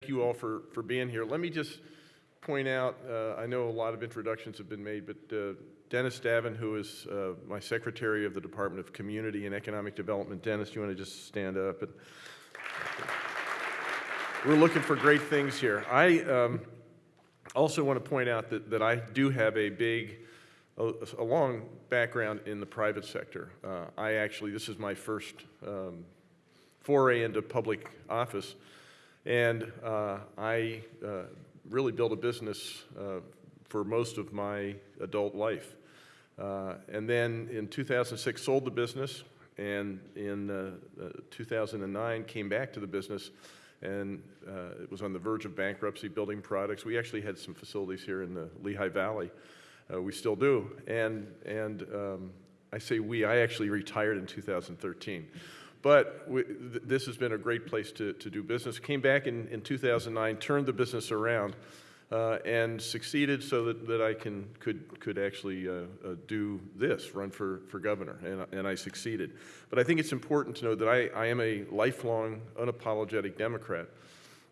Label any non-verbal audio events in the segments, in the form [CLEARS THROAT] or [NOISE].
Thank you all for, for being here. Let me just point out, uh, I know a lot of introductions have been made, but uh, Dennis Davin, who is uh, my secretary of the Department of Community and Economic Development. Dennis, you want to just stand up? And we're looking for great things here. I um, also want to point out that, that I do have a big, a, long background in the private sector. Uh, I actually, this is my first um, foray into public office. And uh, I uh, really built a business uh, for most of my adult life. Uh, and then in 2006, sold the business, and in uh, uh, 2009, came back to the business, and it was on the verge of bankruptcy, building products. We actually had some facilities here in the Lehigh Valley. we still do. And, and um, I say we, I actually retired in 2013. But we, th this has been a great place to, to do business. Came back in, in 2009, turned the business around, uh, and succeeded so that, that I can, could, could actually uh, uh, do this, run for, for governor, and, and I succeeded. But I think it's important to know that I, I am a lifelong, unapologetic Democrat,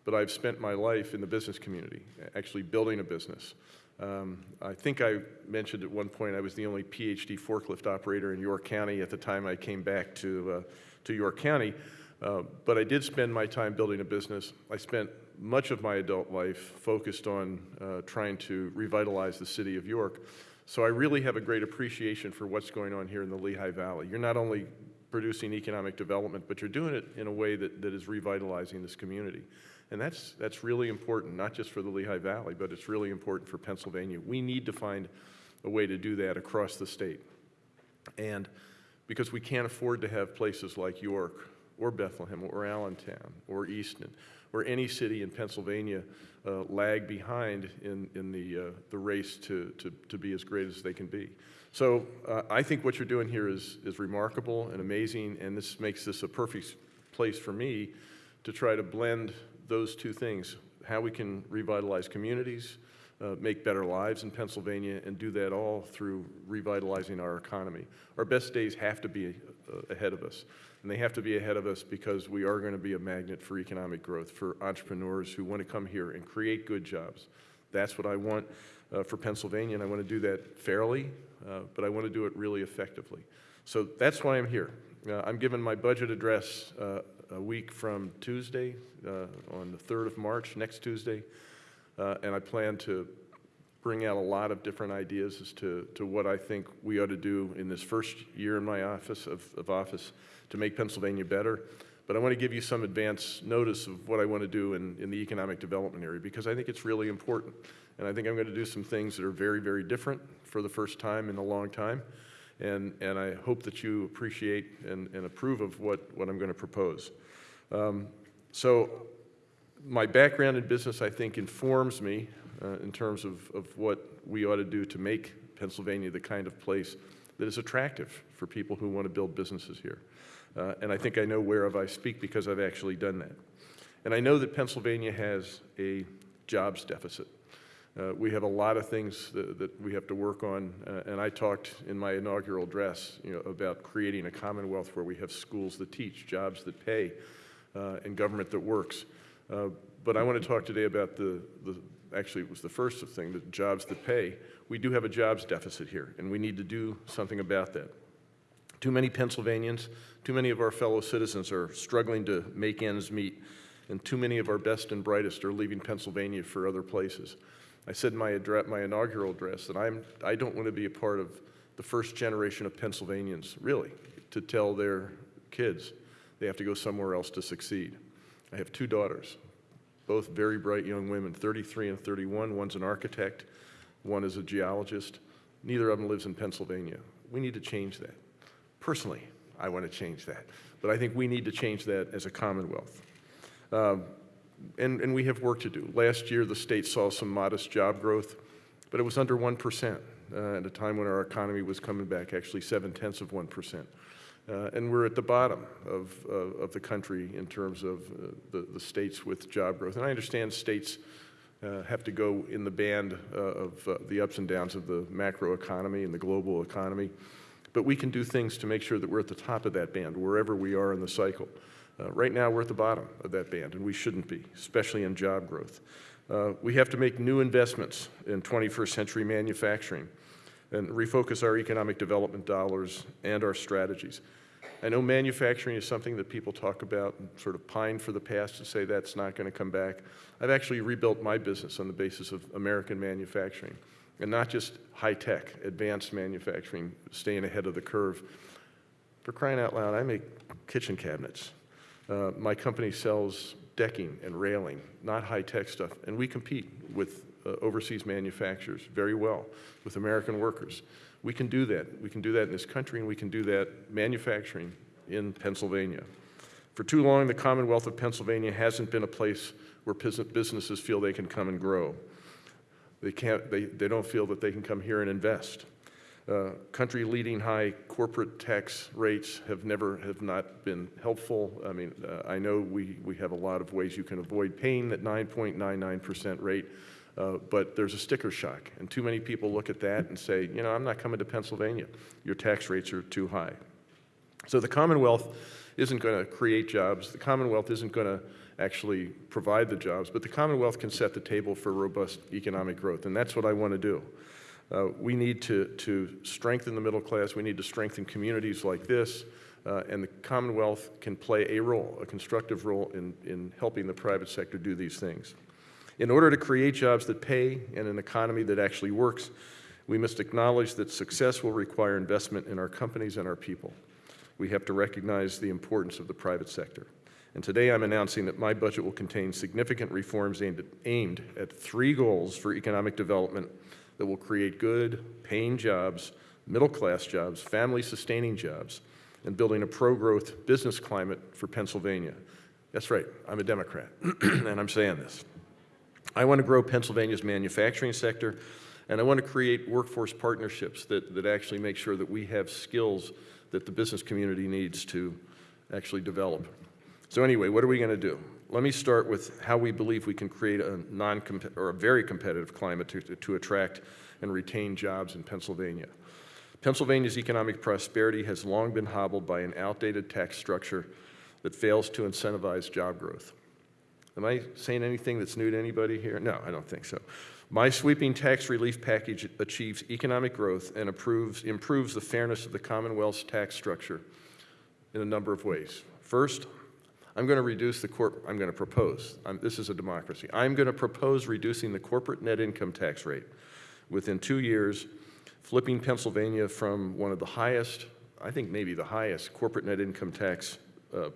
but I've spent my life in the business community, actually building a business. Um, I think I mentioned at one point I was the only PhD forklift operator in York County at the time I came back to, uh, to York County. Uh, but I did spend my time building a business. I spent much of my adult life focused on uh, trying to revitalize the city of York. So I really have a great appreciation for what's going on here in the Lehigh Valley. You're not only producing economic development, but you're doing it in a way that, that is revitalizing this community. And that's, that's really important, not just for the Lehigh Valley, but it's really important for Pennsylvania. We need to find a way to do that across the state. And because we can't afford to have places like York or Bethlehem or Allentown or Easton or any city in Pennsylvania uh, lag behind in, in the, uh, the race to, to, to be as great as they can be. So uh, I think what you're doing here is, is remarkable and amazing, and this makes this a perfect place for me to try to blend those two things, how we can revitalize communities, uh, make better lives in Pennsylvania, and do that all through revitalizing our economy. Our best days have to be uh, ahead of us, and they have to be ahead of us because we are going to be a magnet for economic growth, for entrepreneurs who want to come here and create good jobs. That's what I want uh, for Pennsylvania, and I want to do that fairly, uh, but I want to do it really effectively. So that's why I'm here. Uh, I'm giving my budget address uh, a week from Tuesday, on the 3rd of March, next Tuesday. Uh, and I plan to bring out a lot of different ideas as to, to what I think we ought to do in this first year in my office of, of office to make Pennsylvania better. But I want to give you some advance notice of what I want to do in, in the economic development area because I think it's really important. And I think I'm going to do some things that are very, very different for the first time in a long time. And, and I hope that you appreciate and, and approve of what, what I'm going to propose. Um, so my background in business, I think, informs me uh, in terms of, of what we ought to do to make Pennsylvania the kind of place that is attractive for people who want to build businesses here. Uh, and I think I know whereof I speak because I've actually done that. And I know that Pennsylvania has a jobs deficit. Uh, we have a lot of things that, that we have to work on, uh, and I talked in my inaugural address you know, about creating a commonwealth where we have schools that teach, jobs that pay, uh, and government that works. Uh, but I want to talk today about the, the, actually it was the first thing, the jobs that pay. We do have a jobs deficit here, and we need to do something about that. Too many Pennsylvanians, too many of our fellow citizens are struggling to make ends meet, and too many of our best and brightest are leaving Pennsylvania for other places. I said in my, address, my inaugural address that I'm, I don't want to be a part of the first generation of Pennsylvanians, really, to tell their kids they have to go somewhere else to succeed. I have two daughters, both very bright young women, 33 and 31. One's an architect, one is a geologist. Neither of them lives in Pennsylvania. We need to change that. Personally, I want to change that. But I think we need to change that as a Commonwealth. Um, and, and we have work to do. Last year, the state saw some modest job growth, but it was under 1% uh, at a time when our economy was coming back, actually seven tenths of 1%. Uh, and we're at the bottom of, of the country in terms of uh, the, the states with job growth. And I understand states uh, have to go in the band uh, of uh, the ups and downs of the macro economy and the global economy. But we can do things to make sure that we're at the top of that band, wherever we are in the cycle. Uh, Right now, we're at the bottom of that band, and we shouldn't be, especially in job growth. Uh, We have to make new investments in 21st century manufacturing and refocus our economic development dollars and our strategies. I know manufacturing is something that people talk about and sort of pine for the past to say that's not going to come back. I've actually rebuilt my business on the basis of American manufacturing, and not just high-tech, advanced manufacturing, staying ahead of the curve. For crying out loud, I make kitchen cabinets. Uh, my company sells decking and railing, not high-tech stuff, and we compete with uh, overseas manufacturers very well, with American workers. We can do that. We can do that in this country, and we can do that manufacturing in Pennsylvania. For too long, the Commonwealth of Pennsylvania hasn't been a place where businesses feel they can come and grow. They can't, they, they don't feel that they can come here and invest. Uh, Country leading high corporate tax rates have never, have not been helpful. I mean, uh, I know we, we have a lot of ways you can avoid paying that 9.99% rate, uh, but there's a sticker shock. And too many people look at that and say, you know, I'm not coming to Pennsylvania. Your tax rates are too high. So the Commonwealth isn't going to create jobs. The Commonwealth isn't going to actually provide the jobs, but the Commonwealth can set the table for robust economic growth, and that's what I want to do. Uh, we need to, to strengthen the middle class. We need to strengthen communities like this, uh, and the Commonwealth can play a role, a constructive role in, in helping the private sector do these things. In order to create jobs that pay and an economy that actually works, we must acknowledge that success will require investment in our companies and our people. We have to recognize the importance of the private sector. And today I'm announcing that my budget will contain significant reforms aimed at, aimed at three goals for economic development that will create good, paying jobs, middle-class jobs, family-sustaining jobs, and building a pro-growth business climate for Pennsylvania. That's right, I'm a Democrat, [CLEARS THROAT] and I'm saying this. I want to grow Pennsylvania's manufacturing sector, and I want to create workforce partnerships that, that actually make sure that we have skills that the business community needs to actually develop. So anyway, what are we going to do? Let me start with how we believe we can create a non or a very competitive climate to, to attract and retain jobs in Pennsylvania. Pennsylvania's economic prosperity has long been hobbled by an outdated tax structure that fails to incentivize job growth. Am I saying anything that's new to anybody here? No, I don't think so. My sweeping tax relief package achieves economic growth and approves, improves the fairness of the Commonwealth's tax structure in a number of ways. First, I'm going to reduce the corp, I'm going to propose, I'm, this is a democracy, I'm going to propose reducing the corporate net income tax rate within two years, flipping Pennsylvania from one of the highest, I think maybe the highest corporate net income tax uh,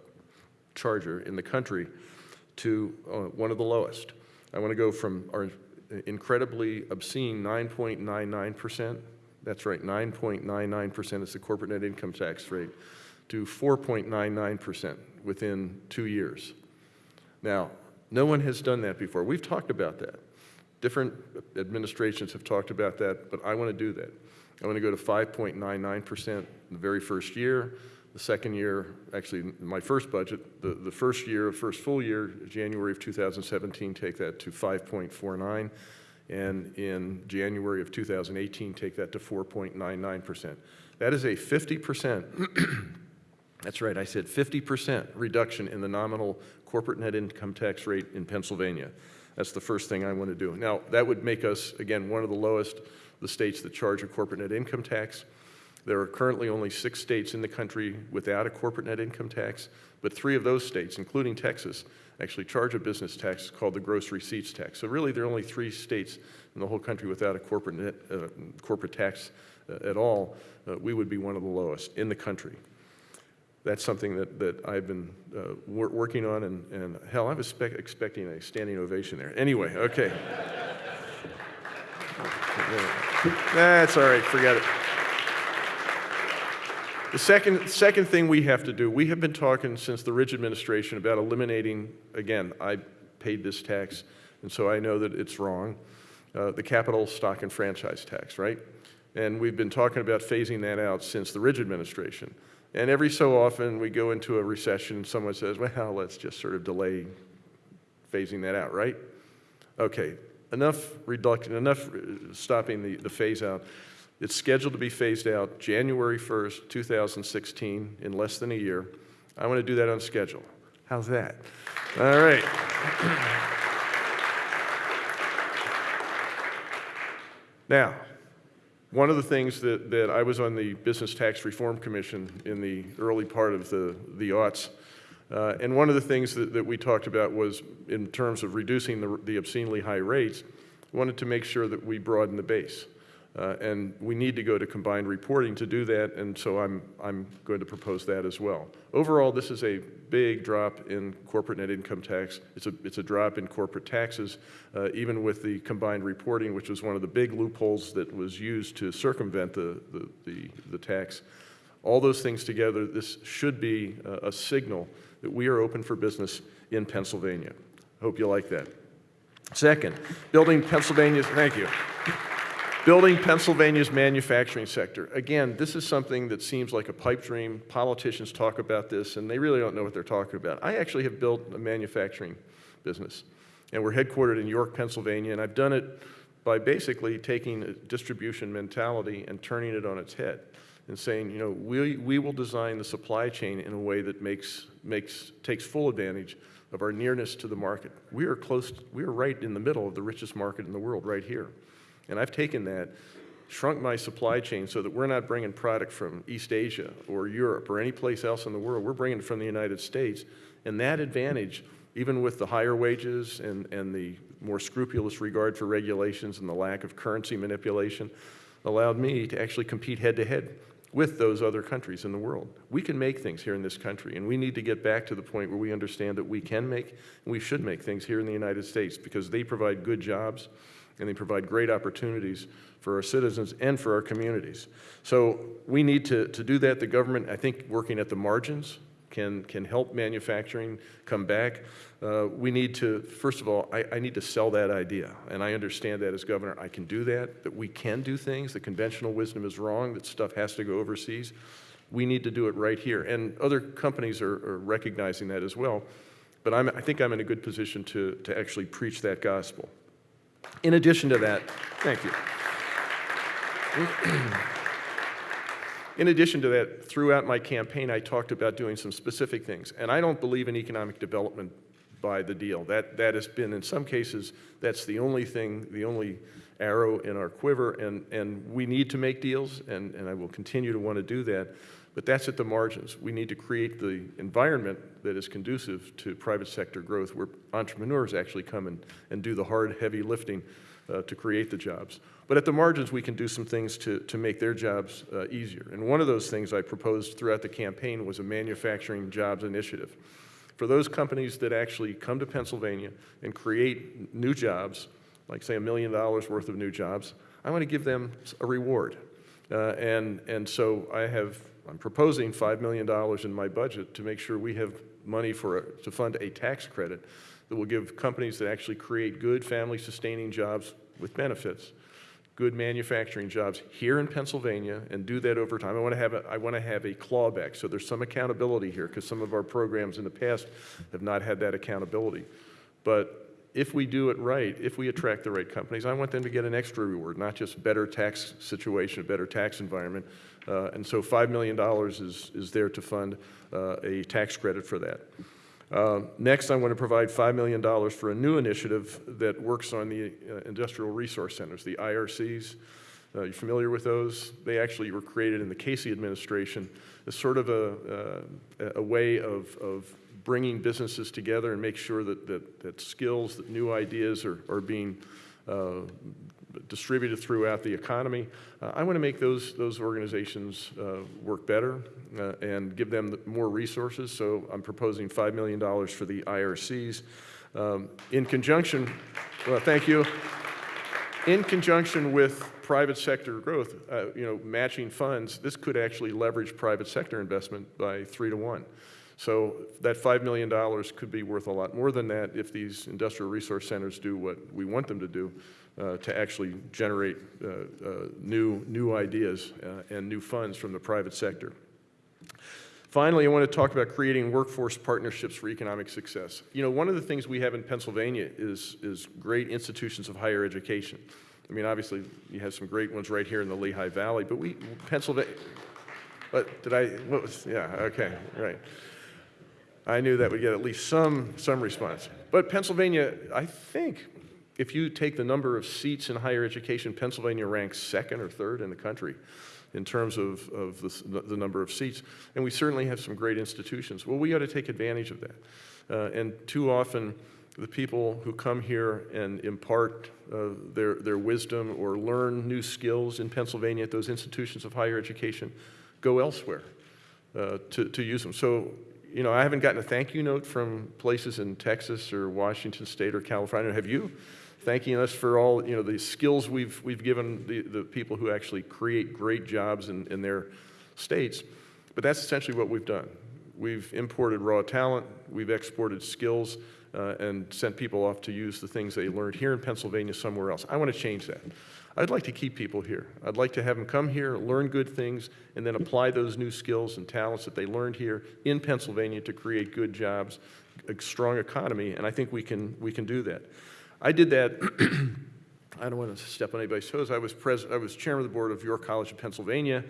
charger in the country to uh, one of the lowest. I want to go from our incredibly obscene 9.99%, that's right, 9.99% is the corporate net income tax rate, to 4.99% within two years. Now, no one has done that before. We've talked about that. Different administrations have talked about that, but I want to do that. I want to go to 5.99% the very first year. The second year, actually, my first budget, the, the first year, first full year, January of 2017, take that to 5.49. And in January of 2018, take that to 4.99%. That is a 50% That's right, I said 50% reduction in the nominal corporate net income tax rate in Pennsylvania. That's the first thing I want to do. Now, that would make us, again, one of the lowest, the states that charge a corporate net income tax. There are currently only six states in the country without a corporate net income tax, but three of those states, including Texas, actually charge a business tax called the gross receipts tax. So really, there are only three states in the whole country without a corporate, net, uh, corporate tax uh, at all. Uh, we would be one of the lowest in the country that's something that, that I've been uh, wor working on, and, and hell, I was expecting a standing ovation there. Anyway, okay. [LAUGHS] That's all right, forget it. The second, second thing we have to do, we have been talking since the Ridge administration about eliminating, again, I paid this tax, and so I know that it's wrong, uh, the capital stock and franchise tax, right? And we've been talking about phasing that out since the Ridge administration. And every so often we go into a recession, someone says, well, let's just sort of delay phasing that out, right? Okay, enough reduction, enough uh, stopping the, the phase out. It's scheduled to be phased out January 1st, 2016, in less than a year. I want to do that on schedule. How's that? All right. [CLEARS THROAT] Now, one of the things that, that I was on the Business Tax Reform Commission in the early part of the, the aughts, uh, and one of the things that, that we talked about was in terms of reducing the, the obscenely high rates, wanted to make sure that we broaden the base. Uh, and we need to go to combined reporting to do that, and so I'm, I'm going to propose that as well. Overall, this is a big drop in corporate net income tax. It's a, it's a drop in corporate taxes, uh, even with the combined reporting, which was one of the big loopholes that was used to circumvent the, the, the, the tax. All those things together, this should be a, a signal that we are open for business in Pennsylvania. Hope you like that. Second, building Pennsylvania's, thank you. Building Pennsylvania's manufacturing sector. Again, this is something that seems like a pipe dream. Politicians talk about this, and they really don't know what they're talking about. I actually have built a manufacturing business, and we're headquartered in York, Pennsylvania, and I've done it by basically taking a distribution mentality and turning it on its head and saying, you know, we, we will design the supply chain in a way that makes, makes, takes full advantage of our nearness to the market. We are close, we are right in the middle of the richest market in the world, right here. And I've taken that, shrunk my supply chain so that we're not bringing product from East Asia or Europe or any place else in the world. We're bringing it from the United States. And that advantage, even with the higher wages and, and the more scrupulous regard for regulations and the lack of currency manipulation, allowed me to actually compete head to head with those other countries in the world. We can make things here in this country, and we need to get back to the point where we understand that we can make and we should make things here in the United States because they provide good jobs and they provide great opportunities for our citizens and for our communities. So we need to, to do that. The government, I think, working at the margins can, can help manufacturing come back. Uh, we need to, first of all, I, I need to sell that idea. And I understand that as governor, I can do that, that we can do things. The conventional wisdom is wrong, that stuff has to go overseas. We need to do it right here. And other companies are, are recognizing that as well. But I'm, I think I'm in a good position to, to actually preach that gospel. In addition to that, thank you. In addition to that, throughout my campaign, I talked about doing some specific things. And I don't believe in economic development by the deal. That, that has been, in some cases, that's the only thing, the only arrow in our quiver. And, and we need to make deals, and, and I will continue to want to do that. But that's at the margins. We need to create the environment that is conducive to private sector growth where entrepreneurs actually come and, and do the hard, heavy lifting uh, to create the jobs. But at the margins, we can do some things to, to make their jobs uh, easier. And one of those things I proposed throughout the campaign was a manufacturing jobs initiative. For those companies that actually come to Pennsylvania and create new jobs, like say a million dollars worth of new jobs, I want to give them a reward. Uh, and, and so I have I'm proposing $5 million in my budget to make sure we have money for a, to fund a tax credit that will give companies that actually create good family-sustaining jobs with benefits, good manufacturing jobs here in Pennsylvania, and do that over time. I want to have a, I want to have a clawback, so there's some accountability here, because some of our programs in the past have not had that accountability. But if we do it right, if we attract the right companies, I want them to get an extra reward, not just better tax situation, a better tax environment. Uh, and so $5 million is, is there to fund uh, a tax credit for that. Uh, next, I want to provide $5 million for a new initiative that works on the uh, industrial resource centers, the IRCs. Uh, you familiar with those? They actually were created in the Casey administration as sort of a, uh, a way of, of bringing businesses together and make sure that, that, that skills, that new ideas are, are being uh, distributed throughout the economy. Uh, I want to make those, those organizations uh, work better uh, and give them more resources, so I'm proposing $5 million for the IRCs. Um, in conjunction, well, thank you. In conjunction with private sector growth, uh, you know, matching funds, this could actually leverage private sector investment by three to one. So that $5 million could be worth a lot more than that if these industrial resource centers do what we want them to do uh, to actually generate uh, uh, new, new ideas uh, and new funds from the private sector. Finally, I want to talk about creating workforce partnerships for economic success. You know, one of the things we have in Pennsylvania is, is great institutions of higher education. I mean, obviously, you have some great ones right here in the Lehigh Valley, but we, Pennsylvania, but did I, what was, yeah, okay, right. I knew that would get at least some, some response. But Pennsylvania, I think, if you take the number of seats in higher education, Pennsylvania ranks second or third in the country in terms of, of the, the number of seats. And we certainly have some great institutions. Well, we ought to take advantage of that. Uh, and too often, the people who come here and impart uh, their, their wisdom or learn new skills in Pennsylvania at those institutions of higher education go elsewhere uh, to, to use them. So, you know, I haven't gotten a thank you note from places in Texas or Washington State or California. Have you? Thanking us for all, you know, the skills we've, we've given the, the people who actually create great jobs in, in their states. But that's essentially what we've done. We've imported raw talent, we've exported skills, uh, and sent people off to use the things they learned here in Pennsylvania somewhere else. I want to change that. I'd like to keep people here. I'd like to have them come here, learn good things, and then apply those new skills and talents that they learned here in Pennsylvania to create good jobs, a strong economy, and I think we can, we can do that. I did that [CLEARS THROAT] I don't want to step on anybody's toes. I was pres- I was chairman of the board of York College of Pennsylvania,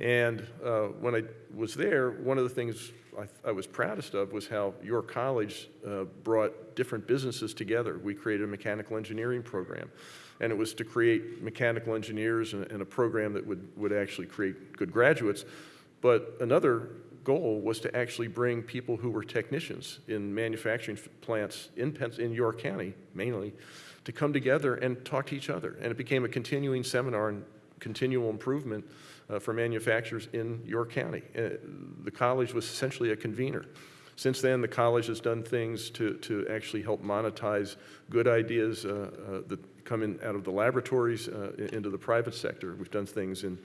and uh, when I was there, one of the things I, I was proudest of was how York College uh, brought different businesses together. We created a mechanical engineering program, and it was to create mechanical engineers and, and a program that would, would actually create good graduates. But another goal was to actually bring people who were technicians in manufacturing plants in, Pens- in York County, mainly, to come together and talk to each other. And it became a continuing seminar and continual improvement uh, for manufacturers in York County. Uh, the college was essentially a convener. Since then, the college has done things to, to actually help monetize good ideas uh, uh, that come in out of the laboratories uh, into the private sector. We've done things in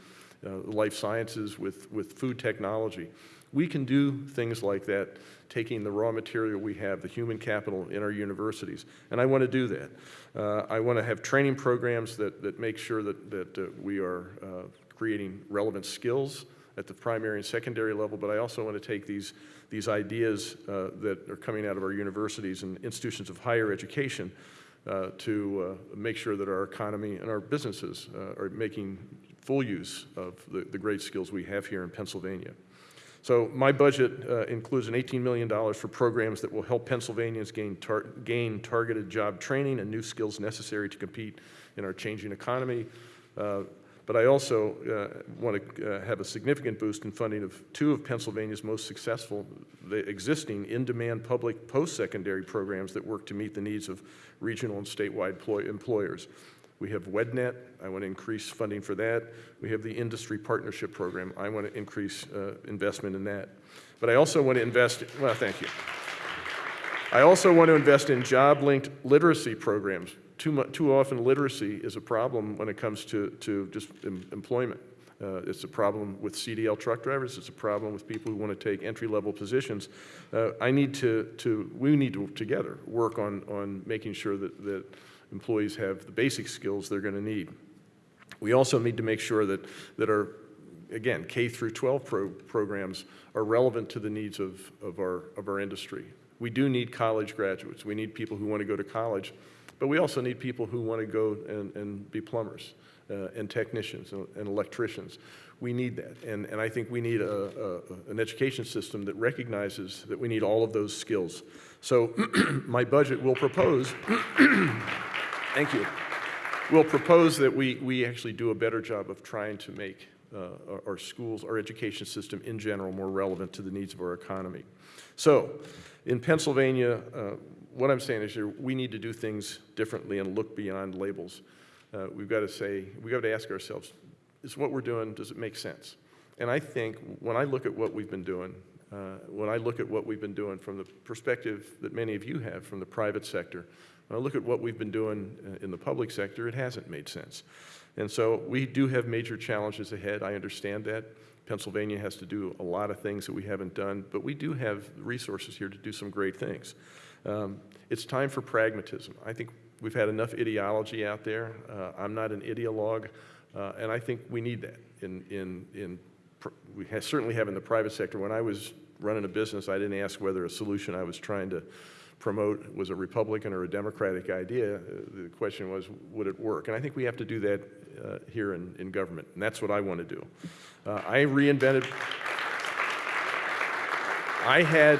uh, life sciences with, with food technology. We can do things like that, taking the raw material we have, the human capital in our universities. And I want to do that. I want to have training programs that, that make sure that, that we are creating relevant skills at the primary and secondary level, but I also want to take these, these ideas uh, that are coming out of our universities and institutions of higher education uh, to uh, make sure that our economy and our businesses uh, are making full use of the, the great skills we have here in Pennsylvania. So my budget uh, includes an $18 million for programs that will help Pennsylvanians gain, tar- gain targeted job training and new skills necessary to compete in our changing economy. But I also uh, want to uh, have a significant boost in funding of two of Pennsylvania's most successful, existing in-demand public post-secondary programs that work to meet the needs of regional and statewide ploy- employers. We have WEDNET. I want to increase funding for that. We have the Industry Partnership Program. I want to increase uh, investment in that. But I also want to invest, well, thank you. I also want to invest in job-linked literacy programs. Too, mu- too often, literacy is a problem when it comes to, to just em- employment. Uh, it's a problem with CDL truck drivers. It's a problem with people who want to take entry-level positions. Uh, I need to, to, we need to together work on, on making sure that, that employees have the basic skills they're going to need. We also need to make sure that, that our, again, K through 12 pro- programs are relevant to the needs of, of, our, of our industry. We do need college graduates. We need people who want to go to college, but we also need people who want to go and, and be plumbers uh, and technicians and, and electricians. We need that. And, and I think we need a, a, an education system that recognizes that we need all of those skills. So [CLEARS THROAT] my budget will propose, [CLEARS THROAT] thank you We'll propose that we, we actually do a better job of trying to make uh, our, our schools, our education system in general, more relevant to the needs of our economy. So, in Pennsylvania, uh, what I'm saying is we need to do things differently and look beyond labels. Uh, we've got to say, we've got to ask ourselves, is what we're doing, does it make sense? And I think when I look at what we've been doing, uh, when I look at what we've been doing from the perspective that many of you have from the private sector, when I look at what we've been doing uh, in the public sector, it hasn't made sense. And so we do have major challenges ahead. I understand that. Pennsylvania has to do a lot of things that we haven't done, but we do have resources here to do some great things. Um, it's time for pragmatism. I think we've had enough ideology out there. Uh, I'm not an ideologue, uh, and I think we need that in, in, in we ha certainly have in the private sector. When I was running a business, I didn't ask whether a solution I was trying to promote was a Republican or a Democratic idea. Uh, The question was, would it work? And I think we have to do that uh, here in, in government, and that's what I want to do. Uh, I reinvented, I had,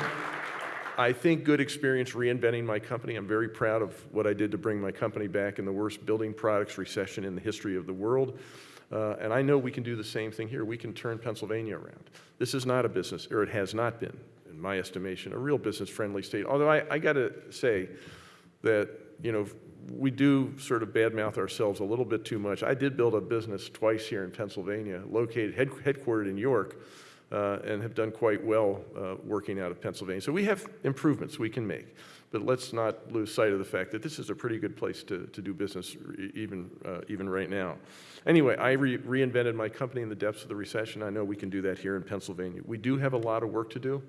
I think good experience reinventing my company. I'm very proud of what I did to bring my company back in the worst building products recession in the history of the world. Uh, and I know we can do the same thing here. We can turn Pennsylvania around. This is not a business, or it has not been, in my estimation, a real business-friendly state. Although I, I got to say that, you know, we do sort of badmouth ourselves a little bit too much. I did build a business twice here in Pennsylvania, located, head, headquartered in York, uh, and have done quite well uh, working out of Pennsylvania. So we have improvements we can make, but let's not lose sight of the fact that this is a pretty good place to, to do business even, uh, even right now. Anyway, I re- reinvented my company in the depths of the recession. I know we can do that here in Pennsylvania. We do have a lot of work to do.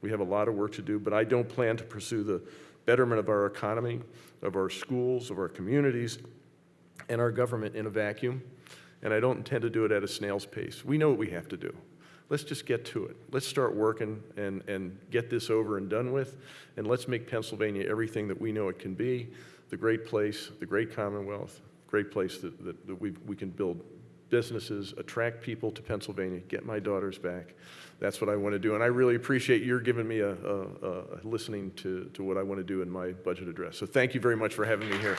We have a lot of work to do, but I don't plan to pursue the betterment of our economy, of our schools, of our communities, and our government in a vacuum, and I don't intend to do it at a snail's pace. We know what we have to do. Let's just get to it. Let's start working and, and get this over and done with, and let's make Pennsylvania everything that we know it can be, the great place, the great Commonwealth, great place that, that, that we, we can build businesses, attract people to Pennsylvania, get my daughters back. That's what I want to do. And I really appreciate your giving me a, a, a listening to, to what I want to do in my budget address. So thank you very much for having me here.